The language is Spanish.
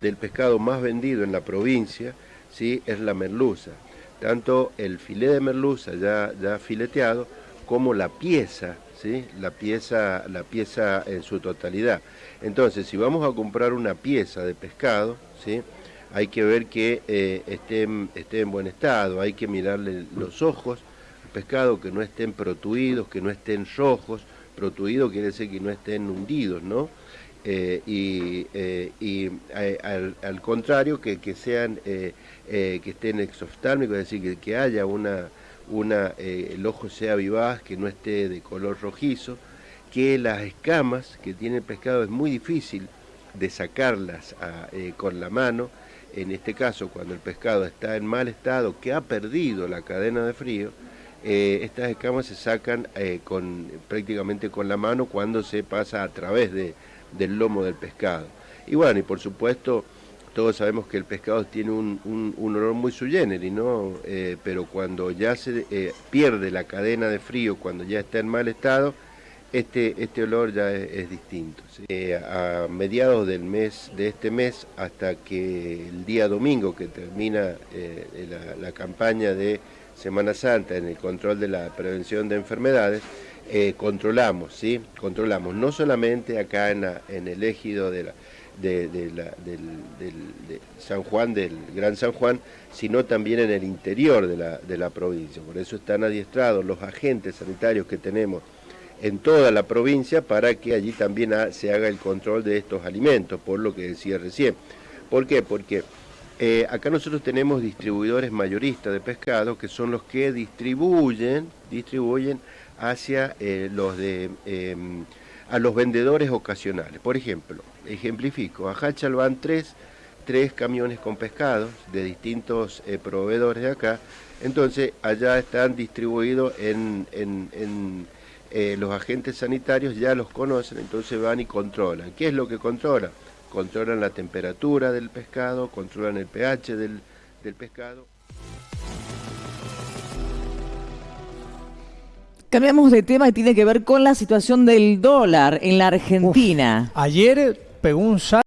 del pescado más vendido en la provincia ¿sí? es la merluza. Tanto el filé de merluza ya, fileteado como la pieza, ¿sí? la, pieza, la pieza en su totalidad. Entonces, si vamos a comprar una pieza de pescado, ¿sí? hay que ver que eh, esté, esté, en buen estado, hay que mirarle los ojos, el pescado que no estén protuidos, que no estén rojos, protuido quiere decir que no estén hundidos, ¿no? Eh, y, eh, al, contrario que, sean que estén exoftálmicos, es decir, que, que haya una, una el ojo sea vivaz, que no esté de color rojizo, que las escamas que tiene el pescado es muy difícil de sacarlas con la mano, en este caso cuando el pescado está en mal estado, que ha perdido la cadena de frío, eh, estas escamas se sacan eh, con, prácticamente con la mano cuando se pasa a través de, del lomo del pescado. Y bueno, y por supuesto, todos sabemos que el pescado tiene un, olor muy generis, ¿no? Eh, pero cuando ya se pierde la cadena de frío, cuando ya está en mal estado, este, este olor ya es, distinto. a mediados del mes, de este mes, hasta que el día domingo que termina la campaña de Semana Santa en el control de la prevención de enfermedades, eh, controlamos, ¿sí? Controlamos no solamente acá en, el ejido de, San Juan, del Gran San Juan, sino también en el interior de la, de la provincia. Por eso están adiestrados los agentes sanitarios que tenemos en toda la provincia para que allí también se haga el control de estos alimentos, por lo que decía recién. ¿Por qué? Porque eh, acá nosotros tenemos distribuidores mayoristas de pescado que son los que distribuyen, distribuyen hacia eh, los de em, a los vendedores ocasionales. Por ejemplo, ejemplifico, a Hachal van tres, camiones con pescados de distintos eh, proveedores de acá, entonces allá están distribuidos en los agentes sanitarios, ya los conocen, entonces van y controlan. ¿Qué es lo que controlan? controlan la temperatura del pescado, controlan el pH del, pescado. Cambiamos de tema y tiene que ver con la situación del dólar en la Argentina. ayer pegó un salto